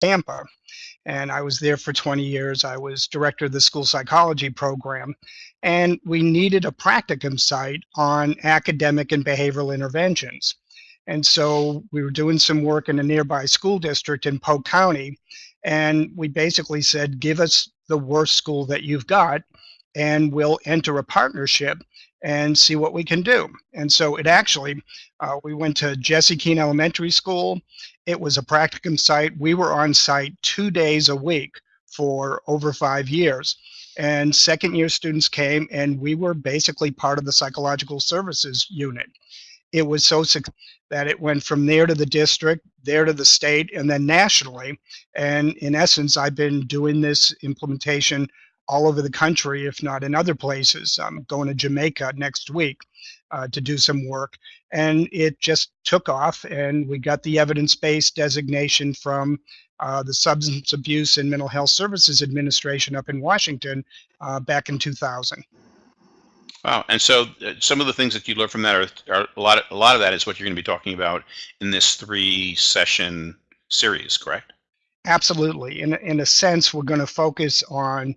Tampa. And I was there for 20 years. I was director of the school psychology program. And we needed a practicum site on academic and behavioral interventions. And so we were doing some work in a nearby school district in Polk County. And we basically said, give us the worst school that you've got, and we'll enter a partnership and see what we can do. And so it actually, uh, we went to Jesse Keen Elementary School. It was a practicum site. We were on site two days a week for over five years. And second year students came and we were basically part of the psychological services unit. It was so that it went from there to the district, there to the state, and then nationally. And in essence, I've been doing this implementation all over the country, if not in other places. I'm going to Jamaica next week uh, to do some work. And it just took off, and we got the evidence based designation from uh, the Substance Abuse and Mental Health Services Administration up in Washington uh, back in 2000. Wow. And so uh, some of the things that you learned from that are, are a lot of, a lot of that is what you're going to be talking about in this three session series, correct? Absolutely. In, in a sense, we're going to focus on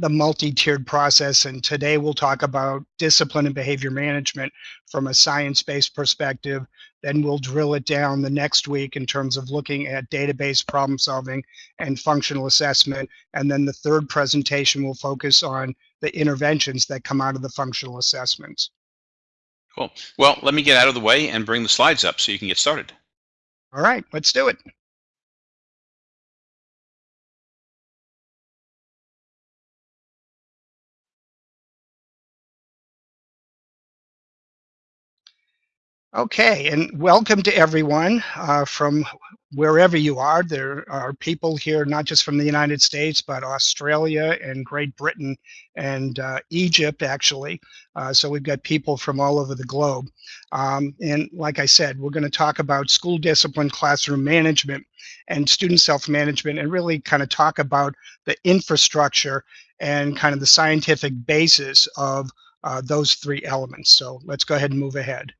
the multi-tiered process and today we'll talk about discipline and behavior management from a science-based perspective. Then we'll drill it down the next week in terms of looking at data-based problem solving and functional assessment. And then the third presentation will focus on the interventions that come out of the functional assessments. Cool. Well let me get out of the way and bring the slides up so you can get started. All right let's do it Okay, and welcome to everyone uh, from wherever you are. There are people here not just from the United States, but Australia and Great Britain and uh, Egypt, actually. Uh, so we've got people from all over the globe. Um, and like I said, we're going to talk about school discipline, classroom management, and student self-management, and really kind of talk about the infrastructure and kind of the scientific basis of uh, those three elements. So let's go ahead and move ahead.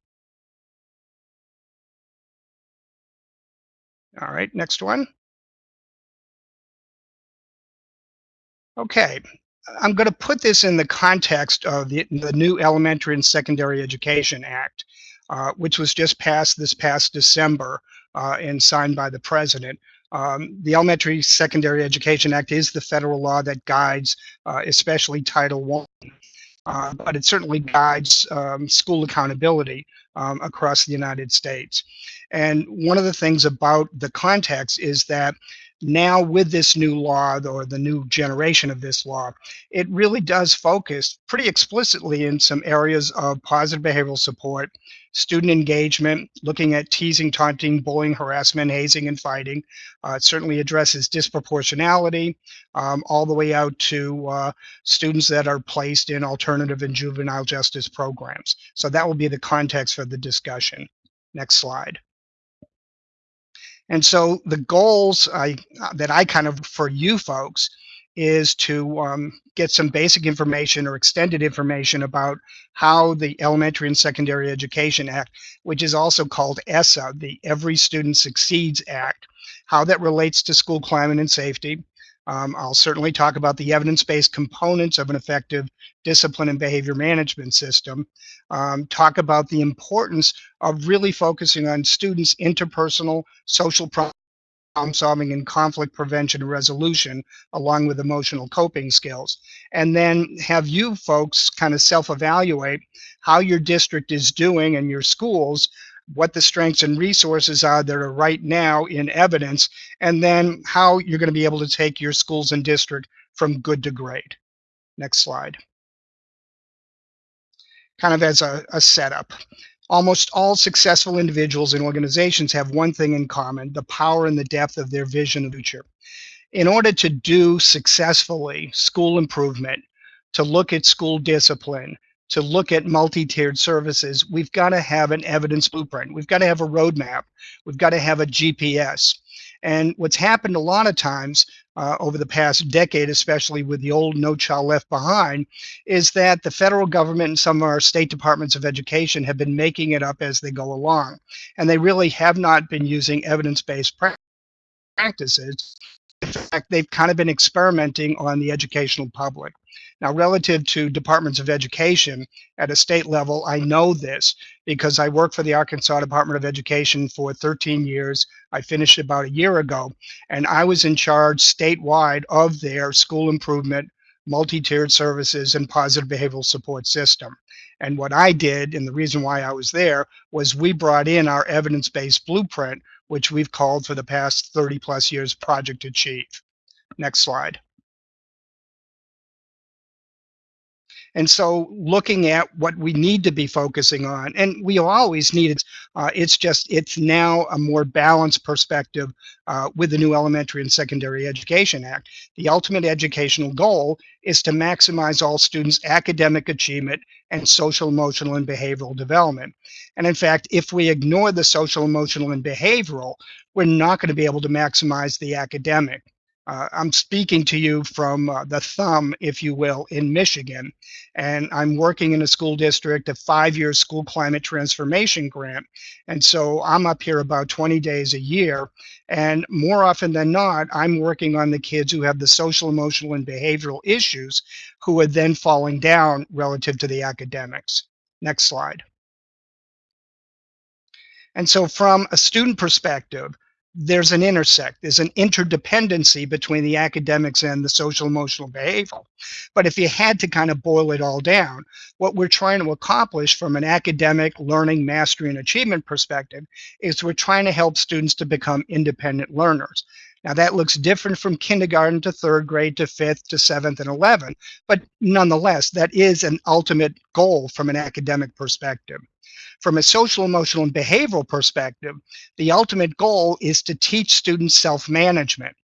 All right, next one. Okay, I'm going to put this in the context of the, the new Elementary and Secondary Education Act, uh, which was just passed this past December uh, and signed by the president. Um, the Elementary Secondary Education Act is the federal law that guides, uh, especially Title I, uh, but it certainly guides um, school accountability um, across the United States. And one of the things about the context is that now with this new law or the new generation of this law, it really does focus pretty explicitly in some areas of positive behavioral support, student engagement, looking at teasing, taunting, bullying, harassment, hazing, and fighting. Uh, it certainly addresses disproportionality um, all the way out to uh, students that are placed in alternative and juvenile justice programs. So that will be the context for the discussion. Next slide. And so the goals I, that I kind of, for you folks, is to um, get some basic information or extended information about how the Elementary and Secondary Education Act, which is also called ESSA, the Every Student Succeeds Act, how that relates to school climate and safety, um, I'll certainly talk about the evidence-based components of an effective discipline and behavior management system, um, talk about the importance of really focusing on students' interpersonal social problem solving and conflict prevention and resolution along with emotional coping skills. And then have you folks kind of self-evaluate how your district is doing and your schools what the strengths and resources are that are right now in evidence, and then how you're going to be able to take your schools and district from good to great. Next slide. Kind of as a, a setup. Almost all successful individuals and organizations have one thing in common, the power and the depth of their vision of the future. In order to do successfully school improvement, to look at school discipline, to look at multi-tiered services, we've got to have an evidence blueprint. We've got to have a roadmap. We've got to have a GPS. And what's happened a lot of times uh, over the past decade, especially with the old No Child Left Behind, is that the federal government and some of our state departments of education have been making it up as they go along. And they really have not been using evidence-based practices. In fact, they've kind of been experimenting on the educational public. Now, relative to departments of education at a state level, I know this because I worked for the Arkansas Department of Education for 13 years. I finished about a year ago, and I was in charge statewide of their school improvement, multi-tiered services, and positive behavioral support system. And what I did, and the reason why I was there, was we brought in our evidence-based blueprint, which we've called for the past 30 plus years Project Achieve. Next slide. And so looking at what we need to be focusing on, and we always need it, uh, it's just, it's now a more balanced perspective uh, with the new Elementary and Secondary Education Act. The ultimate educational goal is to maximize all students' academic achievement and social, emotional, and behavioral development. And in fact, if we ignore the social, emotional, and behavioral, we're not going to be able to maximize the academic. Uh, I'm speaking to you from uh, the thumb, if you will, in Michigan, and I'm working in a school district, a five-year school climate transformation grant. And so I'm up here about 20 days a year, and more often than not, I'm working on the kids who have the social, emotional, and behavioral issues who are then falling down relative to the academics. Next slide. And so from a student perspective, there's an intersect, there's an interdependency between the academics and the social emotional behavioral. But if you had to kind of boil it all down, what we're trying to accomplish from an academic learning, mastery, and achievement perspective is we're trying to help students to become independent learners. Now that looks different from kindergarten to third grade to fifth to seventh and 11, but nonetheless, that is an ultimate goal from an academic perspective. From a social, emotional, and behavioral perspective, the ultimate goal is to teach students self-management.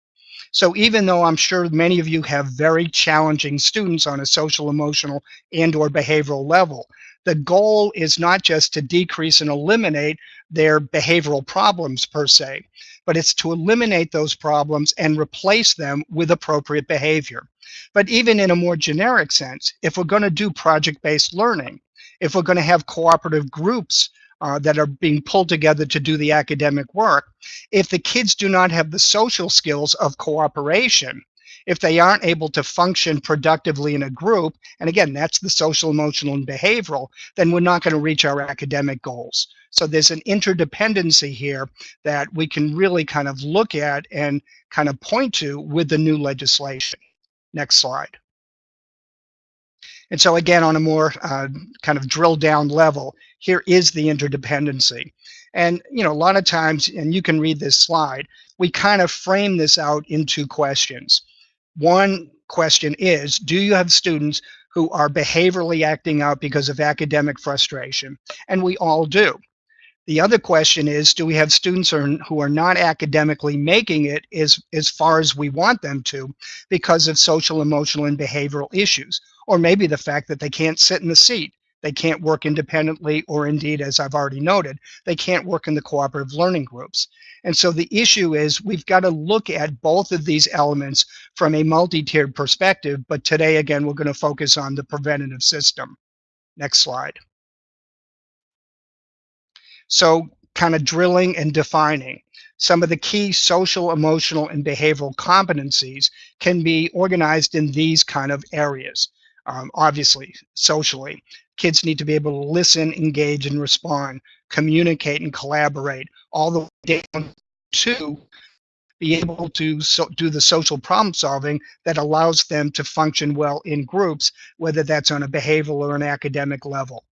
So even though I'm sure many of you have very challenging students on a social, emotional, and or behavioral level, the goal is not just to decrease and eliminate their behavioral problems per se, but it's to eliminate those problems and replace them with appropriate behavior. But even in a more generic sense, if we're going to do project-based learning, if we're going to have cooperative groups uh, that are being pulled together to do the academic work, if the kids do not have the social skills of cooperation, if they aren't able to function productively in a group, and again, that's the social, emotional, and behavioral, then we're not going to reach our academic goals. So there's an interdependency here that we can really kind of look at and kind of point to with the new legislation. Next slide. And so again, on a more uh, kind of drill down level, here is the interdependency. And you know, a lot of times, and you can read this slide, we kind of frame this out into questions. One question is, do you have students who are behaviorally acting out because of academic frustration? And we all do. The other question is, do we have students who are not academically making it as, as far as we want them to because of social, emotional, and behavioral issues? Or maybe the fact that they can't sit in the seat. They can't work independently, or indeed, as I've already noted, they can't work in the cooperative learning groups. And so the issue is we've got to look at both of these elements from a multi-tiered perspective, but today, again, we're going to focus on the preventative system. Next slide. So kind of drilling and defining some of the key social, emotional, and behavioral competencies can be organized in these kind of areas. Um, obviously, socially, kids need to be able to listen, engage, and respond, communicate and collaborate, all the way down to be able to so, do the social problem solving that allows them to function well in groups, whether that's on a behavioral or an academic level.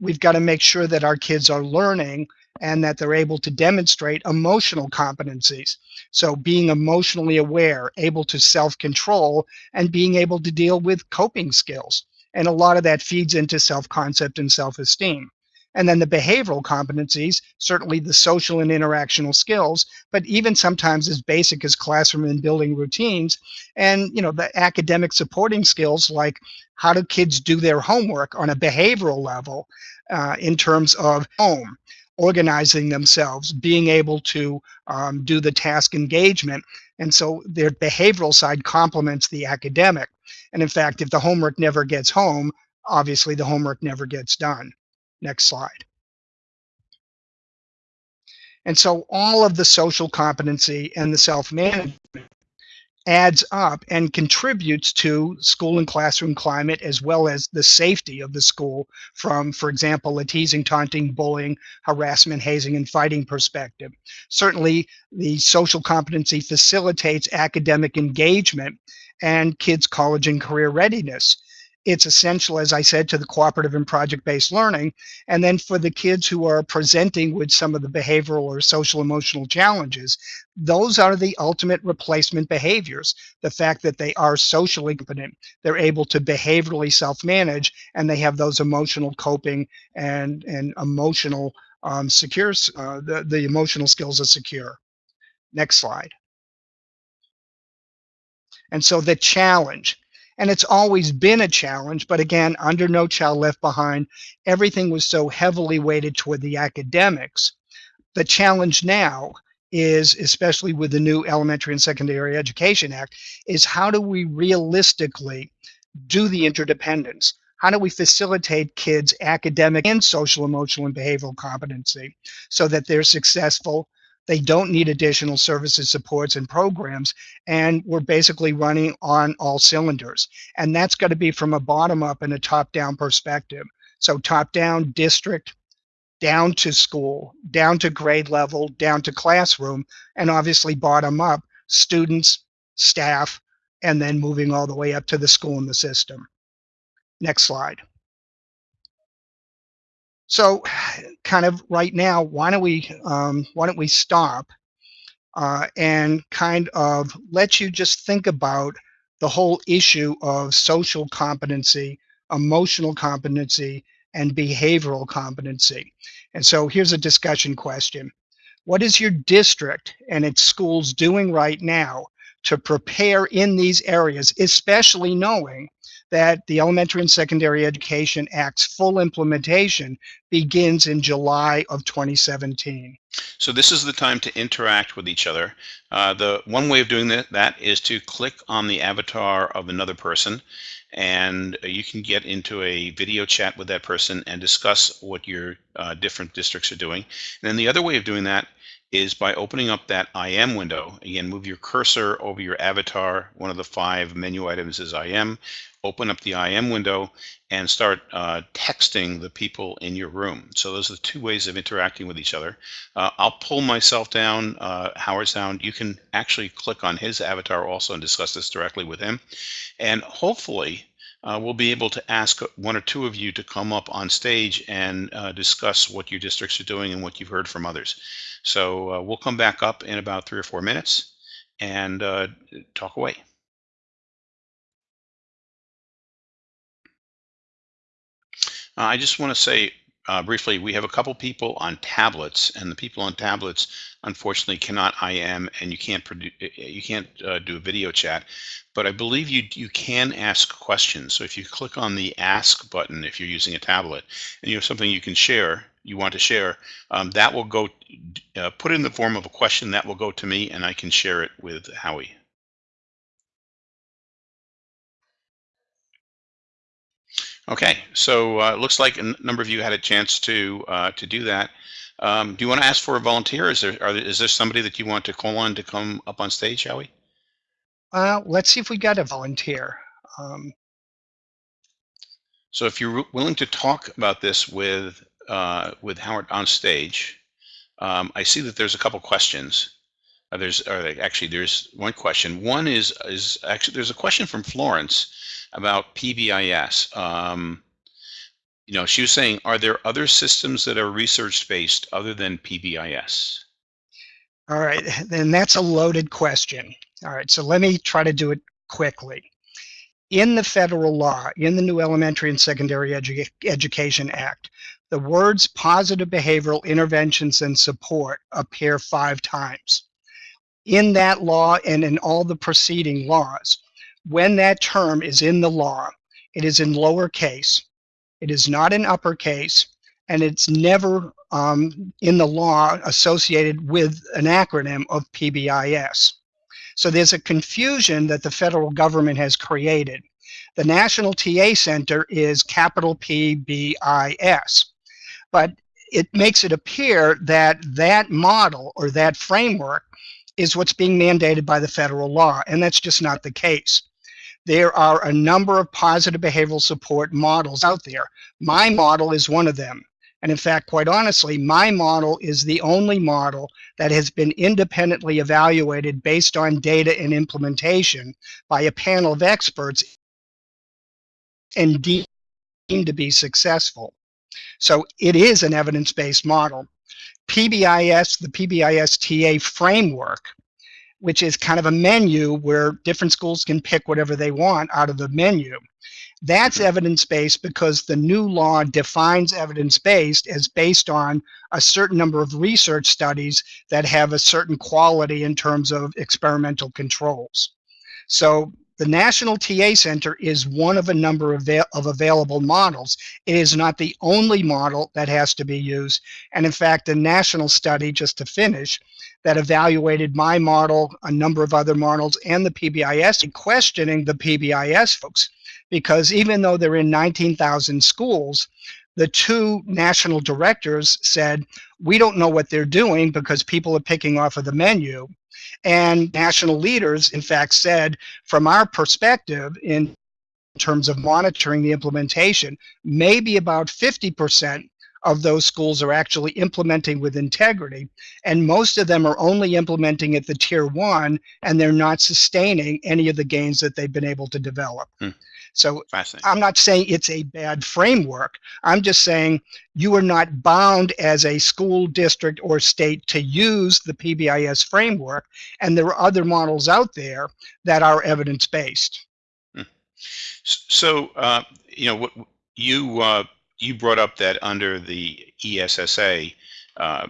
We've got to make sure that our kids are learning and that they're able to demonstrate emotional competencies. So being emotionally aware, able to self-control, and being able to deal with coping skills. And a lot of that feeds into self-concept and self-esteem. And then the behavioral competencies, certainly the social and interactional skills, but even sometimes as basic as classroom and building routines. And, you know, the academic supporting skills like how do kids do their homework on a behavioral level uh, in terms of home, organizing themselves, being able to um, do the task engagement. And so their behavioral side complements the academic. And in fact, if the homework never gets home, obviously the homework never gets done. Next slide. And so all of the social competency and the self-management adds up and contributes to school and classroom climate as well as the safety of the school from, for example, a teasing, taunting, bullying, harassment, hazing, and fighting perspective. Certainly, the social competency facilitates academic engagement and kids' college and career readiness it's essential, as I said, to the cooperative and project-based learning. And then for the kids who are presenting with some of the behavioral or social emotional challenges, those are the ultimate replacement behaviors. The fact that they are socially competent, they're able to behaviorally self-manage, and they have those emotional coping and, and emotional um, secure, uh, the, the emotional skills are secure. Next slide. And so the challenge, and it's always been a challenge, but again, under No Child Left Behind, everything was so heavily weighted toward the academics. The challenge now is, especially with the new Elementary and Secondary Education Act, is how do we realistically do the interdependence? How do we facilitate kids' academic and social, emotional, and behavioral competency so that they're successful they don't need additional services, supports, and programs. And we're basically running on all cylinders. And that's got to be from a bottom up and a top down perspective. So top down district, down to school, down to grade level, down to classroom, and obviously bottom up students, staff, and then moving all the way up to the school and the system. Next slide. So kind of right now, why don't we, um, why don't we stop uh, and kind of let you just think about the whole issue of social competency, emotional competency, and behavioral competency. And so here's a discussion question. What is your district and its schools doing right now to prepare in these areas, especially knowing that the Elementary and Secondary Education Act's full implementation begins in July of 2017. So this is the time to interact with each other. Uh, the one way of doing that, that is to click on the avatar of another person and you can get into a video chat with that person and discuss what your uh, different districts are doing. And then the other way of doing that is by opening up that IM window. Again, move your cursor over your avatar. One of the five menu items is IM. Open up the IM window and start uh, texting the people in your room. So those are the two ways of interacting with each other. Uh, I'll pull myself down, uh, Howard's down. You can actually click on his avatar also and discuss this directly with him. And hopefully, uh, we'll be able to ask one or two of you to come up on stage and uh, discuss what your districts are doing and what you've heard from others. So uh, we'll come back up in about three or four minutes and talk away. Uh, I just want to say uh, briefly, we have a couple people on tablets, and the people on tablets unfortunately cannot IM, and you can't produce, you can't uh, do a video chat. But I believe you you can ask questions. So if you click on the Ask button, if you're using a tablet, and you have something you can share, you want to share, um, that will go uh, put in the form of a question that will go to me, and I can share it with Howie. Okay, so uh, looks like a number of you had a chance to uh, to do that. Um, do you want to ask for a volunteer? Is there, are, is there somebody that you want to call on to come up on stage, shall we? Uh, let's see if we got a volunteer. Um, so if you're willing to talk about this with uh, with Howard on stage, um, I see that there's a couple questions. Uh, there's or actually there's one question. One is is actually there's a question from Florence about PBIS. Um, you know, she was saying, are there other systems that are research based other than PBIS? All right, then that's a loaded question. All right, so let me try to do it quickly. In the federal law, in the new Elementary and Secondary Edu Education Act, the words positive behavioral interventions and support appear five times. In that law and in all the preceding laws, when that term is in the law, it is in lowercase, it is not in uppercase, and it's never um, in the law associated with an acronym of PBIS. So there's a confusion that the federal government has created. The National TA Center is capital PBIS, but it makes it appear that that model or that framework is what's being mandated by the federal law, and that's just not the case. There are a number of positive behavioral support models out there. My model is one of them. And in fact, quite honestly, my model is the only model that has been independently evaluated based on data and implementation by a panel of experts and deemed to be successful. So it is an evidence-based model. PBIS, the PBIS TA framework, which is kind of a menu where different schools can pick whatever they want out of the menu. That's evidence-based because the new law defines evidence-based as based on a certain number of research studies that have a certain quality in terms of experimental controls. So the National TA Center is one of a number of, of available models. It is not the only model that has to be used. And in fact, a national study, just to finish, that evaluated my model, a number of other models, and the PBIS, and questioning the PBIS folks. Because even though they're in 19,000 schools, the two national directors said, we don't know what they're doing because people are picking off of the menu. And national leaders, in fact, said, from our perspective, in terms of monitoring the implementation, maybe about 50% of those schools are actually implementing with integrity. And most of them are only implementing at the tier one, and they're not sustaining any of the gains that they've been able to develop. Hmm. So I'm not saying it's a bad framework. I'm just saying you are not bound as a school district or state to use the PBIS framework. And there are other models out there that are evidence-based. S- So, uh, you know, what you uh, you brought up that under the ESSA, uh,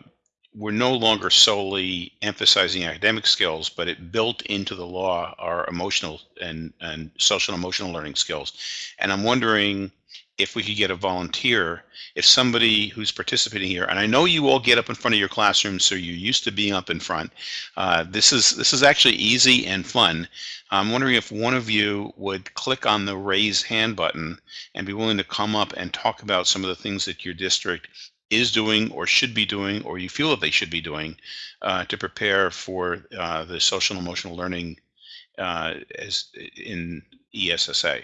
we're no longer solely emphasizing academic skills, but it built into the law are emotional and and social and emotional learning skills. And I'm wondering if we could get a volunteer, if somebody who's participating here, and I know you all get up in front of your classroom, so you're used to being up in front. Uh, this is this is actually easy and fun. I'm wondering if one of you would click on the raise hand button and be willing to come up and talk about some of the things that your district is doing or should be doing or you feel that they should be doing uh, to prepare for uh, the social and emotional learning uh, as in ESSA.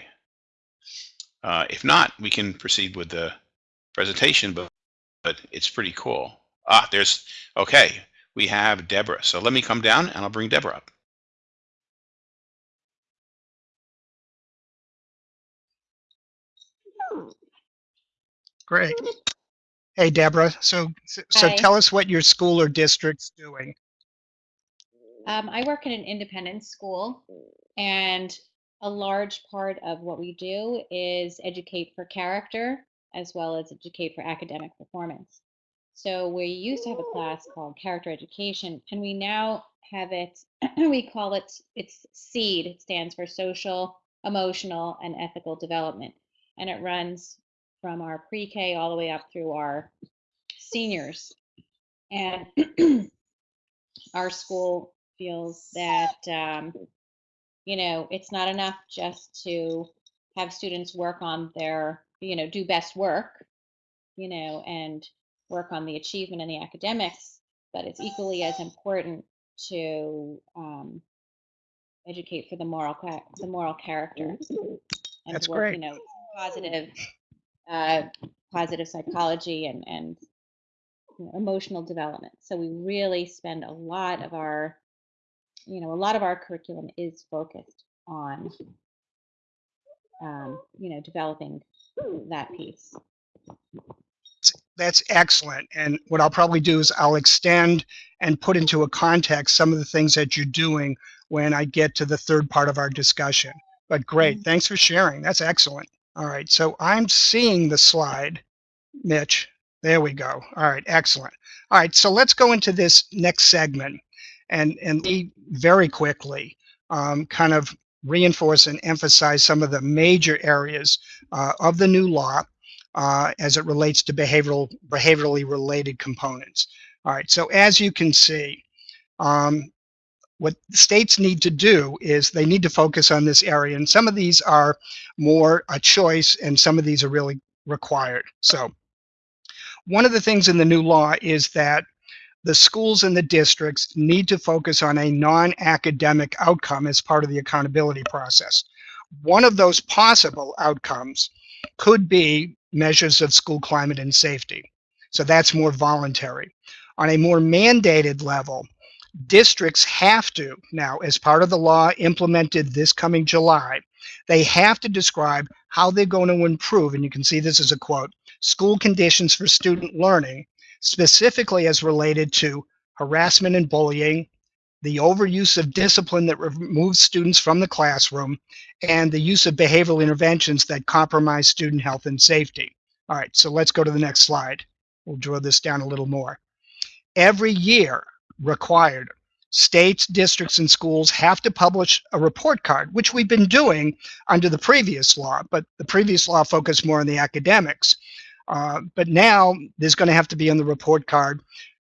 Uh, if not, we can proceed with the presentation, but, but it's pretty cool. Ah, there's, okay, we have Deborah. So let me come down and I'll bring Deborah up. Great. Hey, Deborah. So, so Hi. tell us what your school or district's doing. Um, I work in an independent school, and a large part of what we do is educate for character as well as educate for academic performance. So we used to have a class called character education, and we now have it, we call it, it's SEED, it stands for social, emotional, and ethical development. And it runs from our pre-K all the way up through our seniors. And our school feels that um, you know it's not enough just to have students work on their you know do best work you know and work on the achievement and the academics but it's equally as important to um, educate for the moral the moral character and That's work great. you know positive uh, positive psychology and and you know, emotional development. So we really spend a lot of our, you know, a lot of our curriculum is focused on, um, you know, developing that piece. That's excellent. And what I'll probably do is I'll extend and put into a context some of the things that you're doing when I get to the third part of our discussion. But great. Mhm. Thanks for sharing. That's excellent. All right. So I'm seeing the slide, Mitch. There we go. All right. Excellent. All right. So let's go into this next segment and, and very quickly um, kind of reinforce and emphasize some of the major areas uh, of the new law uh, as it relates to behavioral behaviorally related components. All right, so as you can see, um, what states need to do is they need to focus on this area, and some of these are more a choice, and some of these are really required. So one of the things in the new law is that the schools and the districts need to focus on a non-academic outcome as part of the accountability process. One of those possible outcomes could be measures of school climate and safety. So that's more voluntary. On a more mandated level, districts have to now, as part of the law implemented this coming July, they have to describe how they're going to improve, and you can see this as a quote, school conditions for student learning, specifically as related to harassment and bullying, the overuse of discipline that removes students from the classroom, and the use of behavioral interventions that compromise student health and safety. All right, so let's go to the next slide. We'll draw this down a little more. Every year, required, states, districts, and schools have to publish a report card, which we've been doing under the previous law, but the previous law focused more on the academics. Uh, but now there's going to have to be on the report card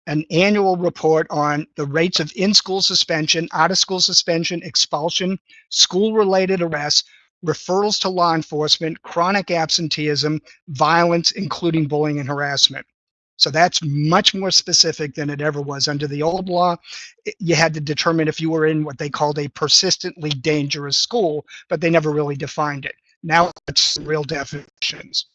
an annual report on the rates of in-school suspension, out-of-school suspension, expulsion, school-related arrests, referrals to law enforcement, chronic absenteeism, violence, including bullying and harassment. So that's much more specific than it ever was. Under the old law, you had to determine if you were in what they called a persistently dangerous school, but they never really defined it. Now it's real definitions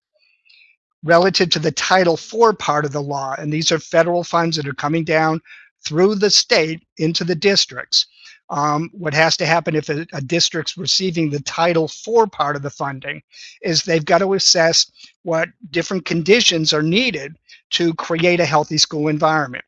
relative to the Title IV part of the law, and these are federal funds that are coming down through the state into the districts. Um, what has to happen if a, a, district's receiving the Title IV part of the funding is they've got to assess what different conditions are needed to create a healthy school environment.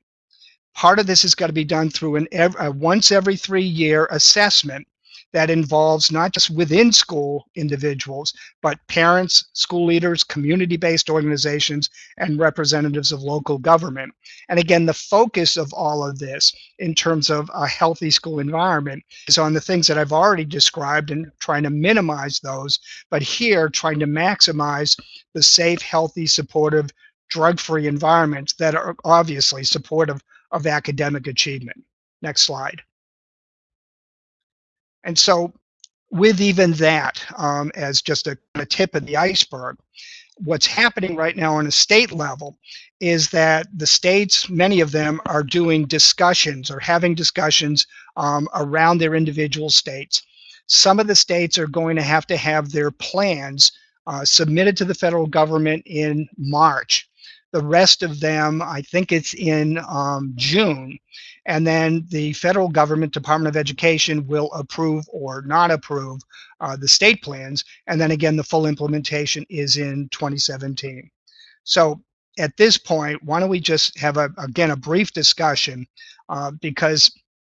Part of this has got to be done through an ev a once every three year assessment that involves not just within school individuals, but parents, school leaders, community-based organizations, and representatives of local government. And again, the focus of all of this in terms of a healthy school environment is on the things that I've already described and trying to minimize those, but here trying to maximize the safe, healthy, supportive, drug-free environments that are obviously supportive of academic achievement. Next slide. And so with even that um, as just a, a tip of the iceberg, what's happening right now on a state level is that the states, many of them are doing discussions or having discussions um, around their individual states. Some of the states are going to have to have their plans uh, submitted to the federal government in March. The rest of them, I think it's in um, June. And then the federal government, Department of Education, will approve or not approve uh, the state plans. And then again, the full implementation is in 2017. So at this point, why don't we just have a, again, a brief discussion uh, because,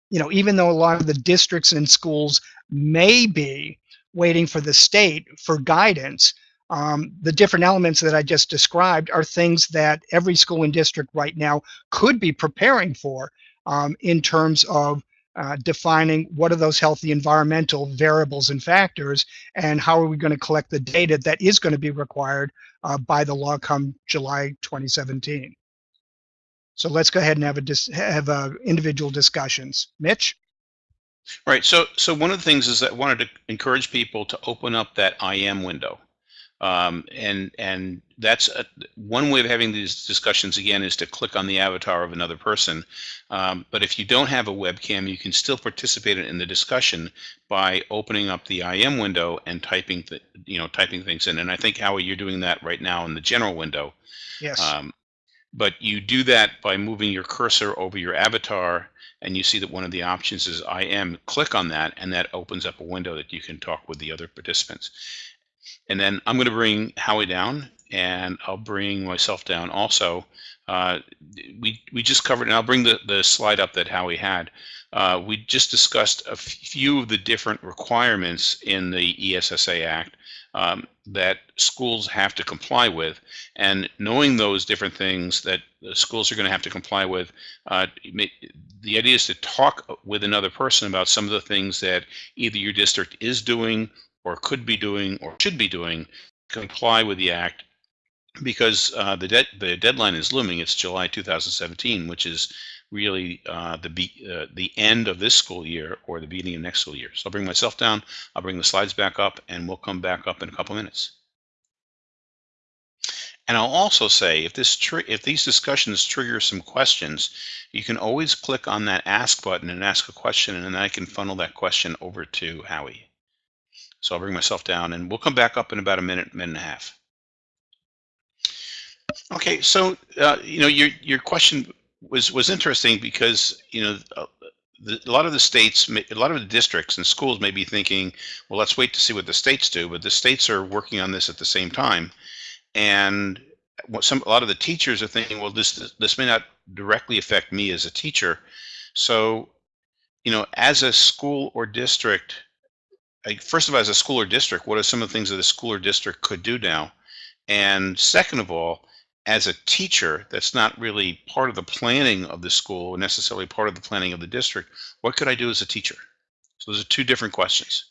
you know, even though a lot of the districts and schools may be waiting for the state for guidance, um, the different elements that I just described are things that every school and district right now could be preparing for um, in terms of uh, defining what are those healthy environmental variables and factors and how are we going to collect the data that is going to be required uh, by the law come July 2017. So let's go ahead and have a dis have uh, individual discussions. Mitch? Right. So so one of the things is that I wanted to encourage people to open up that IM window. Um, and and that's a, one way of having these discussions again is to click on the avatar of another person. Um, but if you don't have a webcam, you can still participate in the discussion by opening up the IM window and typing the, you know typing things in. And I think Howie, you're doing that right now in the general window. Yes. Um, but you do that by moving your cursor over your avatar and you see that one of the options is IM. Click on that and that opens up a window that you can talk with the other participants. And then I'm going to bring Howie down and I'll bring myself down also. Uh, we, we just covered, and I'll bring the, the slide up that Howie had. Uh, we just discussed a few of the different requirements in the ESSA Act um, that schools have to comply with. And knowing those different things that the schools are going to have to comply with, uh, the idea is to talk with another person about some of the things that either your district is doing or could be doing or should be doing comply with the act because uh, the, de the deadline is looming. It's July 2017, which is really uh, the uh, the end of this school year or the beginning of next school year. So I'll bring myself down, I'll bring the slides back up, and we'll come back up in a couple minutes. And I'll also say, if this if these discussions trigger some questions, you can always click on that ask button and ask a question, and then I can funnel that question over to Howie. So I'll bring myself down, and we'll come back up in about a minute, minute and a half. Okay, so uh, you know your your question was was interesting because you know uh, the, a lot of the states, a lot of the districts and schools may be thinking, well, let's wait to see what the states do, but the states are working on this at the same time, and some a lot of the teachers are thinking, well, this this may not directly affect me as a teacher, so you know, as a school or district, first of all, as a school or district, what are some of the things that a school or district could do now? And second of all, as a teacher that's not really part of the planning of the school or necessarily part of the planning of the district, what could I do as a teacher? So those are two different questions.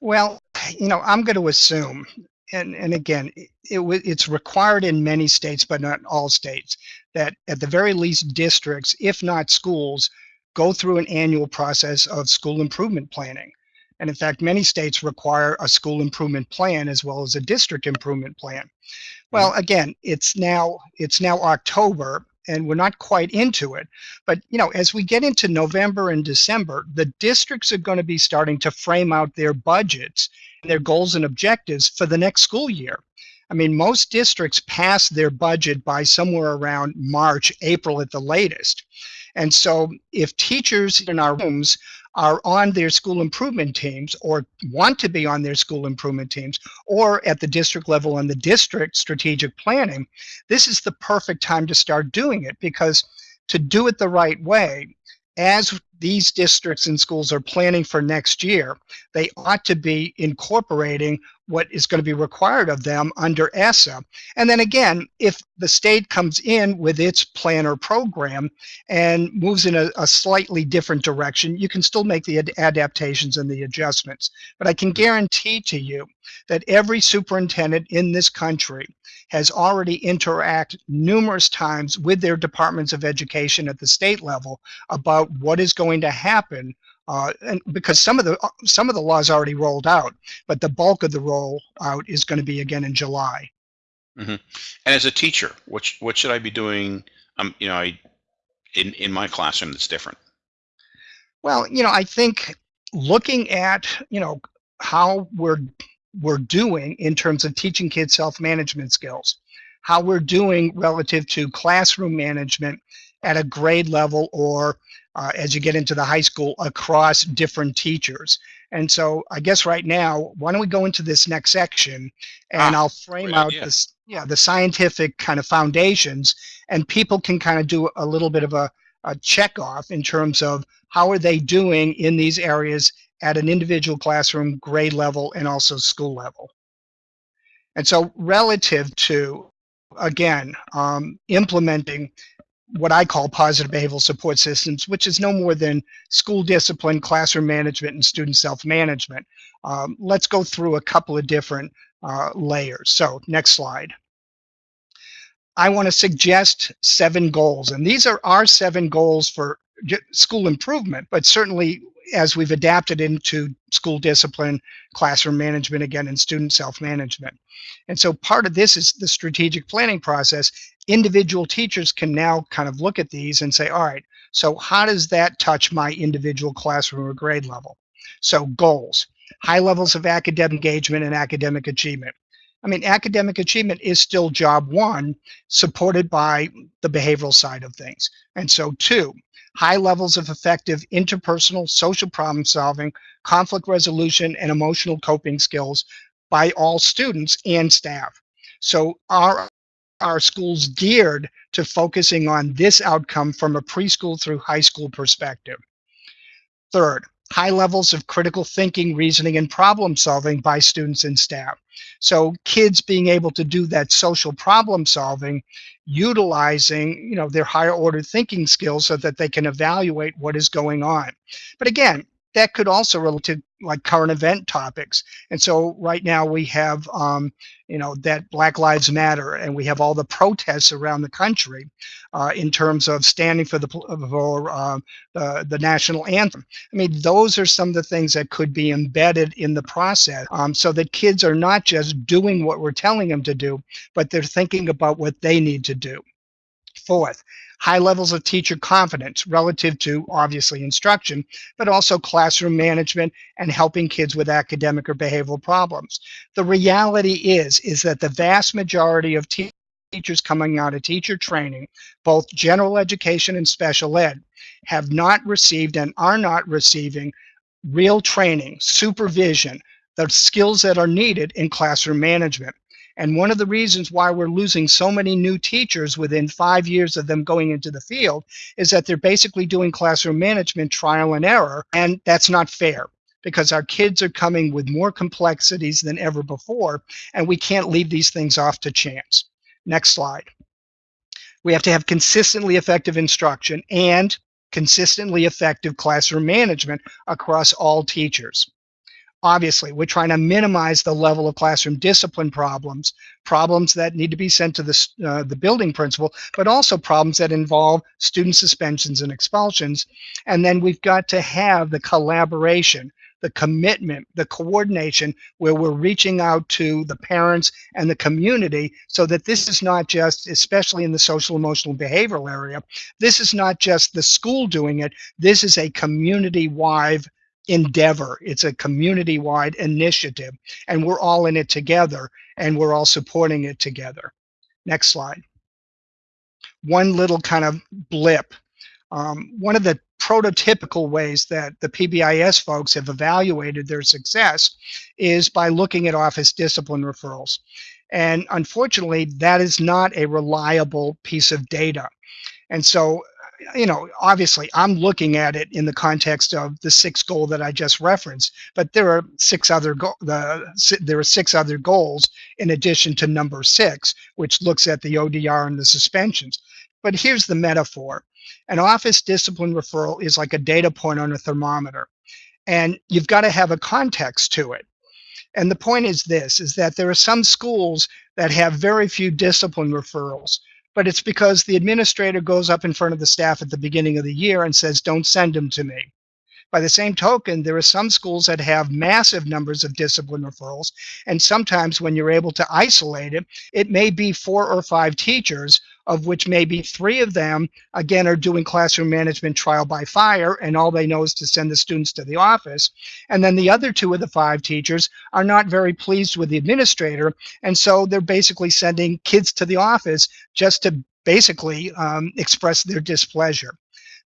Well, you know, I'm going to assume, and, and again, it, it's required in many states, but not all states, that at the very least districts, if not schools, go through an annual process of school improvement planning. And in fact, many states require a school improvement plan as well as a district improvement plan. Well, mm. again, it's now it's now October and we're not quite into it. But you know, as we get into November and December, the districts are going to be starting to frame out their budgets, their goals and objectives for the next school year. I mean, most districts pass their budget by somewhere around March, April at the latest. And so if teachers in our rooms are on their school improvement teams or want to be on their school improvement teams or at the district level on the district strategic planning, this is the perfect time to start doing it because to do it the right way, as these districts and schools are planning for next year, they ought to be incorporating what is going to be required of them under ESSA. And then again, if the state comes in with its plan or program and moves in a, a slightly different direction, you can still make the ad- adaptations and the adjustments. But I can guarantee to you that every superintendent in this country has already interacted numerous times with their departments of education at the state level about what is going to happen uh, and because some of the some of the laws already rolled out, but the bulk of the rollout is going to be again in July. And as a teacher, what sh- what should I be doing? Um, you know, I in in my classroom that's different. Well, you know, I think looking at you know how we're we're doing in terms of teaching kids self-management skills, how we're doing relative to classroom management at a grade level or uh, as you get into the high school across different teachers. And so I guess right now, why don't we go into this next section and Ah, I'll frame out idea. this, yeah, the scientific kind of foundations and people can kind of do a little bit of a, a check off in terms of how are they doing in these areas at an individual classroom, grade level, and also school level. And so relative to, again, um, implementing what I call positive behavioral support systems, which is no more than school discipline, classroom management, and student self-management. Um, let's go through a couple of different uh, layers. So next slide. I want to suggest seven goals, and these are our seven goals for school improvement, but certainly as we've adapted into school discipline, classroom management again, and student self-management. And so part of this is the strategic planning process individual teachers can now kind of look at these and say, all right, so how does that touch my individual classroom or grade level? So goals, high levels of academic engagement and academic achievement. I mean, academic achievement is still job one, supported by the behavioral side of things. And so two, high levels of effective interpersonal social problem solving, conflict resolution, and emotional coping skills by all students and staff. So our our schools geared to focusing on this outcome from a preschool through high school perspective. Third, high levels of critical thinking, reasoning, and problem solving by students and staff. So kids being able to do that social problem solving, utilizing you know their higher order thinking skills so that they can evaluate what is going on. But again, that could also relate to like current event topics. And so right now we have, um, you know, that Black Lives Matter, and we have all the protests around the country uh, in terms of standing for the for uh, the, the national anthem. I mean, those are some of the things that could be embedded in the process, um, so that kids are not just doing what we're telling them to do, but they're thinking about what they need to do. Fourth, high levels of teacher confidence relative to obviously instruction, but also classroom management and helping kids with academic or behavioral problems. The reality is, is that the vast majority of te teachers coming out of teacher training, both general education and special ed, have not received and are not receiving real training, supervision, the skills that are needed in classroom management. And one of the reasons why we're losing so many new teachers within five years of them going into the field is that they're basically doing classroom management trial and error. And that's not fair because our kids are coming with more complexities than ever before. And we can't leave these things off to chance. Next slide. We have to have consistently effective instruction and consistently effective classroom management across all teachers. Obviously, we're trying to minimize the level of classroom discipline problems, problems that need to be sent to the, uh, the building principal, but also problems that involve student suspensions and expulsions. And then we've got to have the collaboration, the commitment, the coordination where we're reaching out to the parents and the community so that this is not just, especially in the social, emotional, behavioral area, this is not just the school doing it, this is a community-wide endeavor. It's a community-wide initiative, and we're all in it together, and we're all supporting it together. Next slide. One little kind of blip. Um, one of the prototypical ways that the PBIS folks have evaluated their success is by looking at office discipline referrals. And unfortunately, that is not a reliable piece of data. And so you know, obviously I'm looking at it in the context of the sixth goal that I just referenced, but there are six other the there are six other goals in addition to number six, which looks at the ODR and the suspensions. But here's the metaphor. An office discipline referral is like a data point on a thermometer. And you've got to have a context to it. And the point is this, is that there are some schools that have very few discipline referrals but it's because the administrator goes up in front of the staff at the beginning of the year and says, don't send them to me. By the same token, there are some schools that have massive numbers of discipline referrals, and sometimes when you're able to isolate it, it may be four or five teachers of which maybe three of them, again, are doing classroom management trial by fire, and all they know is to send the students to the office. And then the other two of the five teachers are not very pleased with the administrator, and so they're basically sending kids to the office just to basically um, express their displeasure.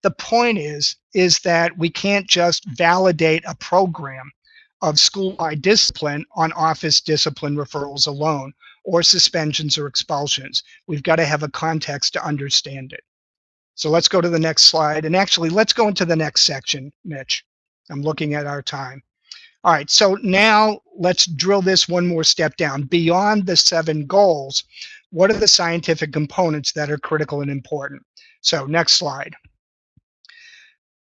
The point is, is that we can't just validate a program of school-wide discipline on office discipline referrals alone or suspensions or expulsions. We've got to have a context to understand it. So let's go to the next slide. And actually, let's go into the next section, Mitch. I'm looking at our time. All right, so now let's drill this one more step down. Beyond the seven goals, what are the scientific components that are critical and important? So next slide.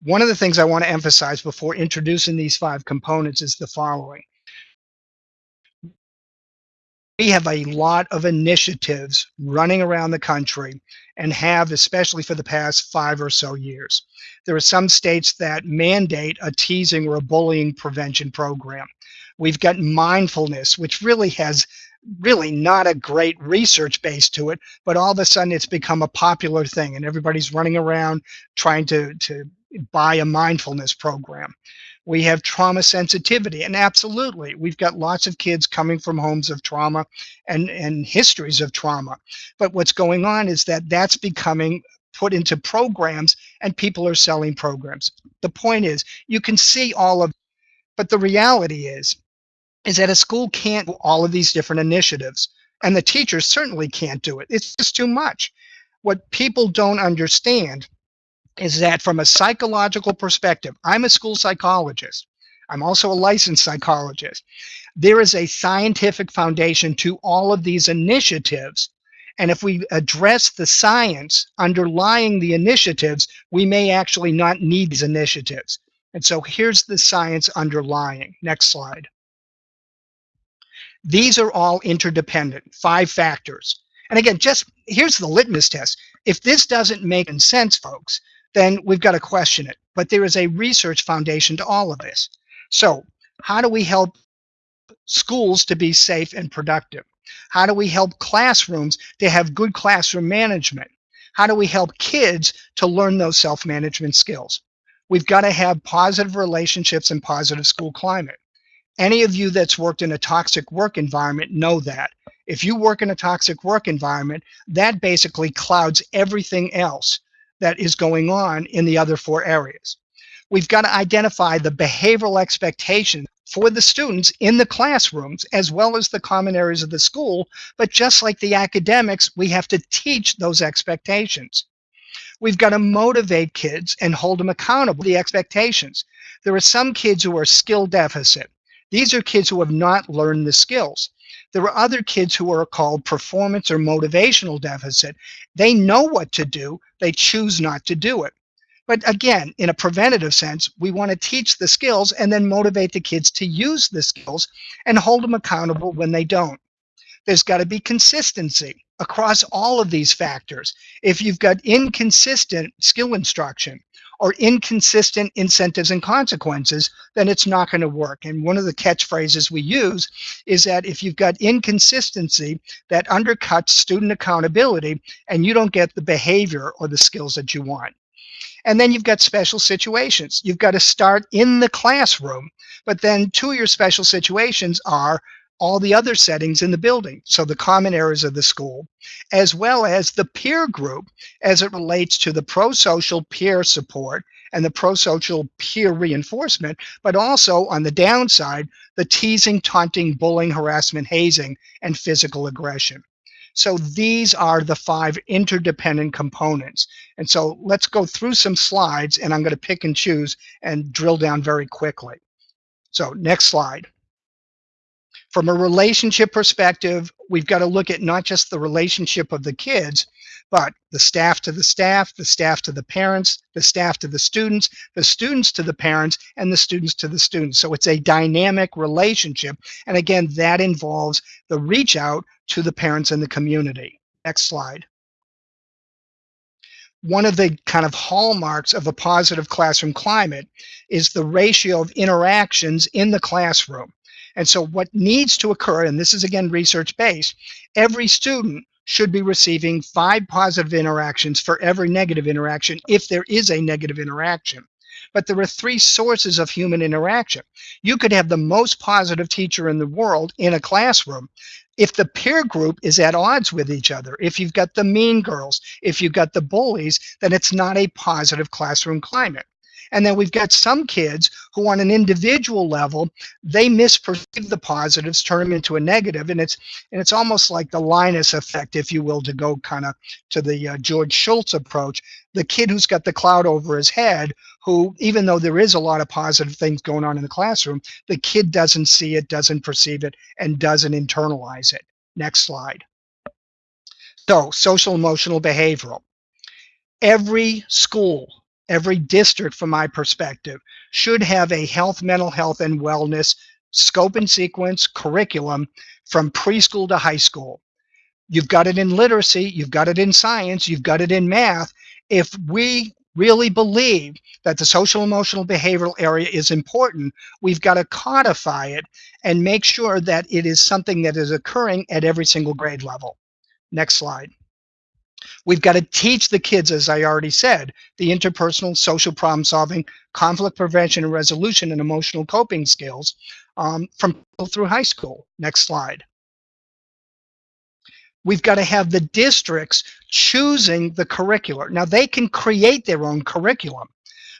One of the things I want to emphasize before introducing these five components is the following we have a lot of initiatives running around the country and have especially for the past five or so years. There are some states that mandate a teasing or a bullying prevention program. We've got mindfulness, which really has really not a great research base to it, but all of a sudden it's become a popular thing and everybody's running around trying to, to buy a mindfulness program. We have trauma sensitivity, and absolutely, we've got lots of kids coming from homes of trauma and, and histories of trauma. But what's going on is that that's becoming put into programs and people are selling programs. The point is, you can see all of, but the reality is, is that a school can't do all of these different initiatives, and the teachers certainly can't do it. It's just too much. What people don't understand is that from a psychological perspective, I'm a school psychologist. I'm also a licensed psychologist. There is a scientific foundation to all of these initiatives. And if we address the science underlying the initiatives, we may actually not need these initiatives. And so here's the science underlying. Next slide. These are all interdependent, five factors. And again, just here's the litmus test. If this doesn't make sense, folks, then we've got to question it. But there is a research foundation to all of this. So how do we help schools to be safe and productive? How do we help classrooms to have good classroom management? How do we help kids to learn those self-management skills? We've got to have positive relationships and positive school climate. Any of you that's worked in a toxic work environment know that. If you work in a toxic work environment, that basically clouds everything else that is going on in the other four areas. We've got to identify the behavioral expectations for the students in the classrooms as well as the common areas of the school. But just like the academics, we have to teach those expectations. We've got to motivate kids and hold them accountable the expectations. There are some kids who are skill deficit. These are kids who have not learned the skills. There are other kids who are called performance or motivational deficit. They know what to do, they choose not to do it. But again, in a preventative sense, we want to teach the skills and then motivate the kids to use the skills and hold them accountable when they don't. There's got to be consistency across all of these factors. If you've got inconsistent skill instruction or inconsistent incentives and consequences, then it's not going to work. And one of the catchphrases we use is that if you've got inconsistency, that undercuts student accountability and you don't get the behavior or the skills that you want. And then you've got special situations. You've got to start in the classroom, but then two of your special situations are all the other settings in the building. So the common areas of the school, as well as the peer group as it relates to the pro-social peer support and the pro-social peer reinforcement, but also on the downside, the teasing, taunting, bullying, harassment, hazing, and physical aggression. So these are the five interdependent components. And so let's go through some slides and I'm going to pick and choose and drill down very quickly. So next slide. From a relationship perspective, we've got to look at not just the relationship of the kids, but the staff to the staff, the staff to the parents, the staff to the students, the students to the parents, and the students to the students. So it's a dynamic relationship. And again, that involves the reach out to the parents and the community. Next slide. One of the kind of hallmarks of a positive classroom climate is the ratio of interactions in the classroom. And so what needs to occur, and this is again research-based, every student should be receiving five positive interactions for every negative interaction if there is a negative interaction. But there are three sources of human interaction. You could have the most positive teacher in the world in a classroom. If the peer group is at odds with each other, if you've got the mean girls, if you've got the bullies, then it's not a positive classroom climate. And then we've got some kids who on an individual level, they misperceive the positives, turn them into a negative, and it's and it's almost like the Linus effect, if you will, to go kind of to the uh, George Schultz approach. The kid who's got the cloud over his head, who even though there is a lot of positive things going on in the classroom, the kid doesn't see it, doesn't perceive it, and doesn't internalize it. Next slide. So social emotional behavioral. Every school every district from my perspective should have a health, mental health, and wellness scope and sequence curriculum from preschool to high school. You've got it in literacy, you've got it in science, you've got it in math. If we really believe that the social emotional behavioral area is important, we've got to codify it and make sure that it is something that is occurring at every single grade level. Next slide. We've got to teach the kids, as I already said, the interpersonal social problem solving, conflict prevention and resolution, and emotional coping skills um, from through high school. Next slide. We've got to have the districts choosing the curricular. Now they can create their own curriculum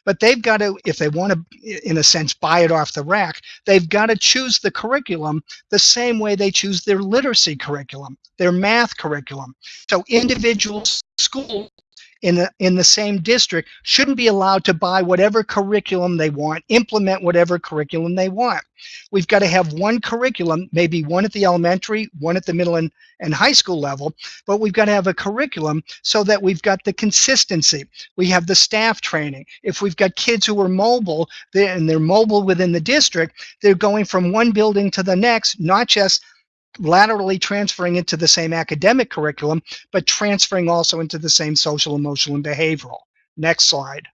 but they've got to, if they want to, in a sense, buy it off the rack, they've got to choose the curriculum the same way they choose their literacy curriculum, their math curriculum. So individual schools in the in the same district shouldn't be allowed to buy whatever curriculum they want, implement whatever curriculum they want. We've got to have one curriculum, maybe one at the elementary, one at the middle and, and high school level, but we've got to have a curriculum so that we've got the consistency. We have the staff training. If we've got kids who are mobile they're, and they're mobile within the district, they're going from one building to the next, not just laterally transferring into the same academic curriculum, but transferring also into the same social, emotional, and behavioral. Next slide.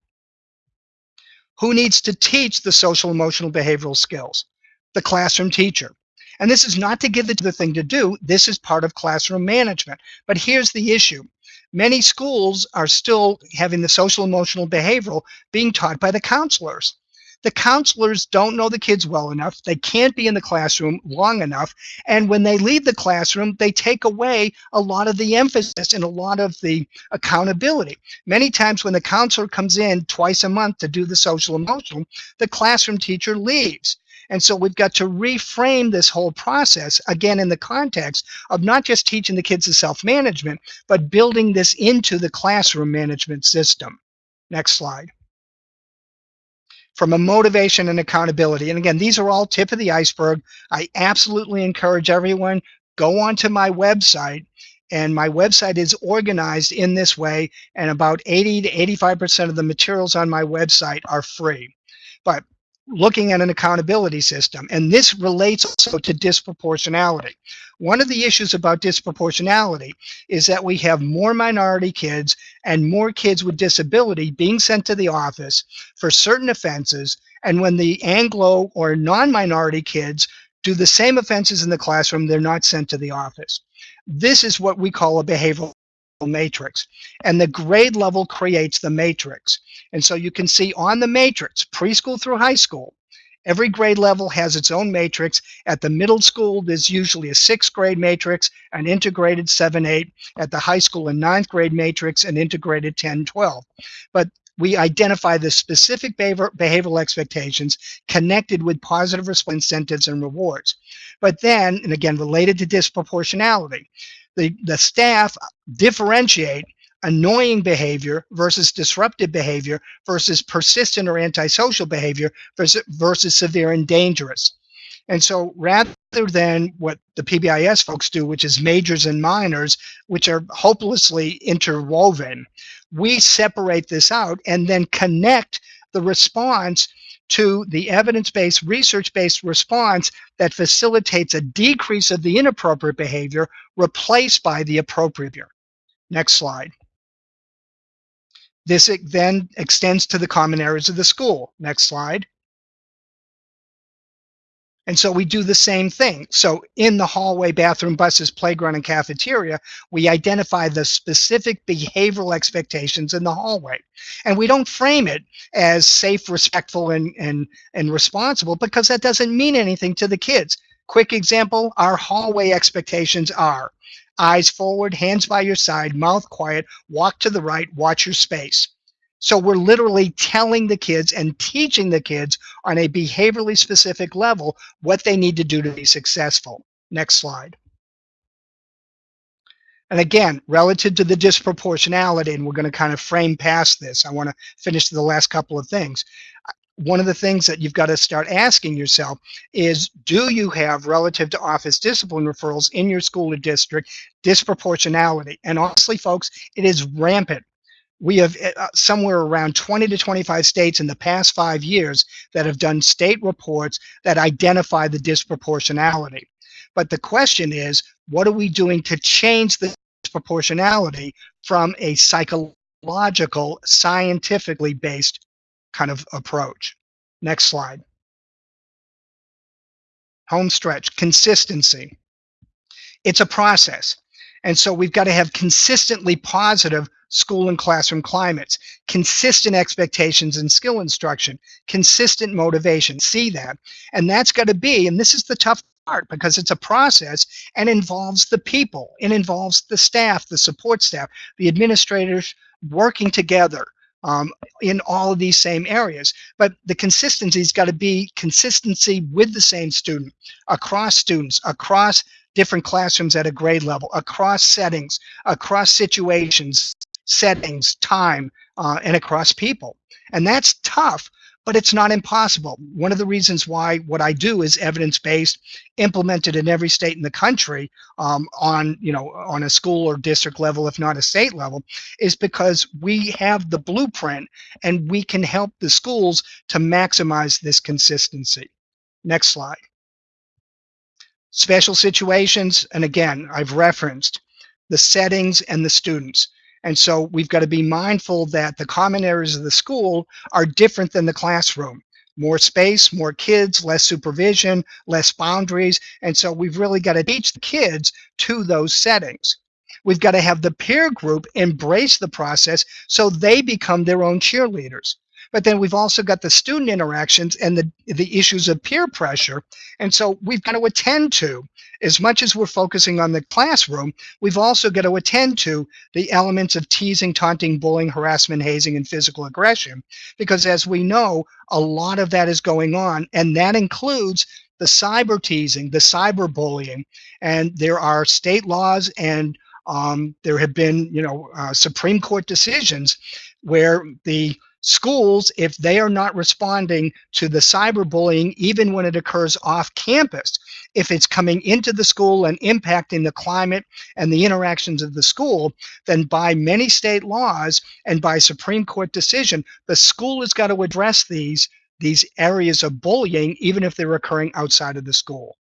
Who needs to teach the social, emotional, behavioral skills? The classroom teacher. And this is not to give it the thing to do. This is part of classroom management. But here's the issue. Many schools are still having the social, emotional, behavioral being taught by the counselors the counselors don't know the kids well enough. They can't be in the classroom long enough. And when they leave the classroom, they take away a lot of the emphasis and a lot of the accountability. Many times when the counselor comes in twice a month to do the social emotional, the classroom teacher leaves. And so we've got to reframe this whole process again in the context of not just teaching the kids the self-management, but building this into the classroom management system. Next slide from a motivation and accountability. And again, these are all tip of the iceberg. I absolutely encourage everyone, go onto my website and my website is organized in this way and about 80 to 85% of the materials on my website are free. But looking at an accountability system. And this relates also to disproportionality. One of the issues about disproportionality is that we have more minority kids and more kids with disability being sent to the office for certain offenses. And when the Anglo or non-minority kids do the same offenses in the classroom, they're not sent to the office. This is what we call a behavioral matrix and the grade level creates the matrix and so you can see on the matrix preschool through high school every grade level has its own matrix. At the middle school there's usually a sixth grade matrix an integrated 7 8 at the high school a ninth grade matrix an integrated 10 12 but we identify the specific behavioral expectations connected with positive incentives and rewards. But then, and again, related to disproportionality, the, the staff differentiate annoying behavior versus disruptive behavior versus persistent or antisocial behavior versus, versus severe and dangerous. And so rather than what the PBIS folks do, which is majors and minors, which are hopelessly interwoven, we separate this out and then connect the response to the evidence-based, research-based response that facilitates a decrease of the inappropriate behavior replaced by the appropriate behavior. Next slide. This then extends to the common areas of the school. Next slide. And so we do the same thing. So in the hallway, bathroom, buses, playground, and cafeteria, we identify the specific behavioral expectations in the hallway. And we don't frame it as safe, respectful, and, and, and responsible because that doesn't mean anything to the kids. Quick example, our hallway expectations are eyes forward, hands by your side, mouth quiet, walk to the right, watch your space. So we're literally telling the kids and teaching the kids on a behaviorally specific level what they need to do to be successful. Next slide. And again, relative to the disproportionality, and we're going to kind of frame past this, I want to finish the last couple of things. One of the things that you've got to start asking yourself is, do you have relative to office discipline referrals in your school or district disproportionality? And honestly, folks, it is rampant we have uh, somewhere around 20 to 25 states in the past five years that have done state reports that identify the disproportionality. But the question is, what are we doing to change the disproportionality from a psychological, scientifically based kind of approach? Next slide. Home stretch, consistency. It's a process. And so we've got to have consistently positive school and classroom climates, consistent expectations and skill instruction, consistent motivation. See that. And that's got to be, and this is the tough part because it's a process and involves the people. It involves the staff, the support staff, the administrators working together um, in all of these same areas. But the consistency's got to be consistency with the same student, across students, across different classrooms at a grade level, across settings, across situations, settings, time, uh, and across people. And that's tough, but it's not impossible. One of the reasons why what I do is evidence-based, implemented in every state in the country um, on, you know, on a school or district level, if not a state level, is because we have the blueprint and we can help the schools to maximize this consistency. Next slide. Special situations, and again, I've referenced the settings and the students. And so we've got to be mindful that the common areas of the school are different than the classroom. More space, more kids, less supervision, less boundaries. And so we've really got to teach the kids to those settings. We've got to have the peer group embrace the process so they become their own cheerleaders. But then we've also got the student interactions and the, the issues of peer pressure. And so we've got to attend to, as much as we're focusing on the classroom, we've also got to attend to the elements of teasing, taunting, bullying, harassment, hazing, and physical aggression. Because as we know, a lot of that is going on, and that includes the cyber teasing, the cyber bullying, and there are state laws and um, there have been, you know, uh, Supreme Court decisions where the schools, if they are not responding to the cyberbullying, even when it occurs off campus, if it's coming into the school and impacting the climate and the interactions of the school, then by many state laws and by Supreme Court decision, the school has got to address these these areas of bullying, even if they're occurring outside of the school.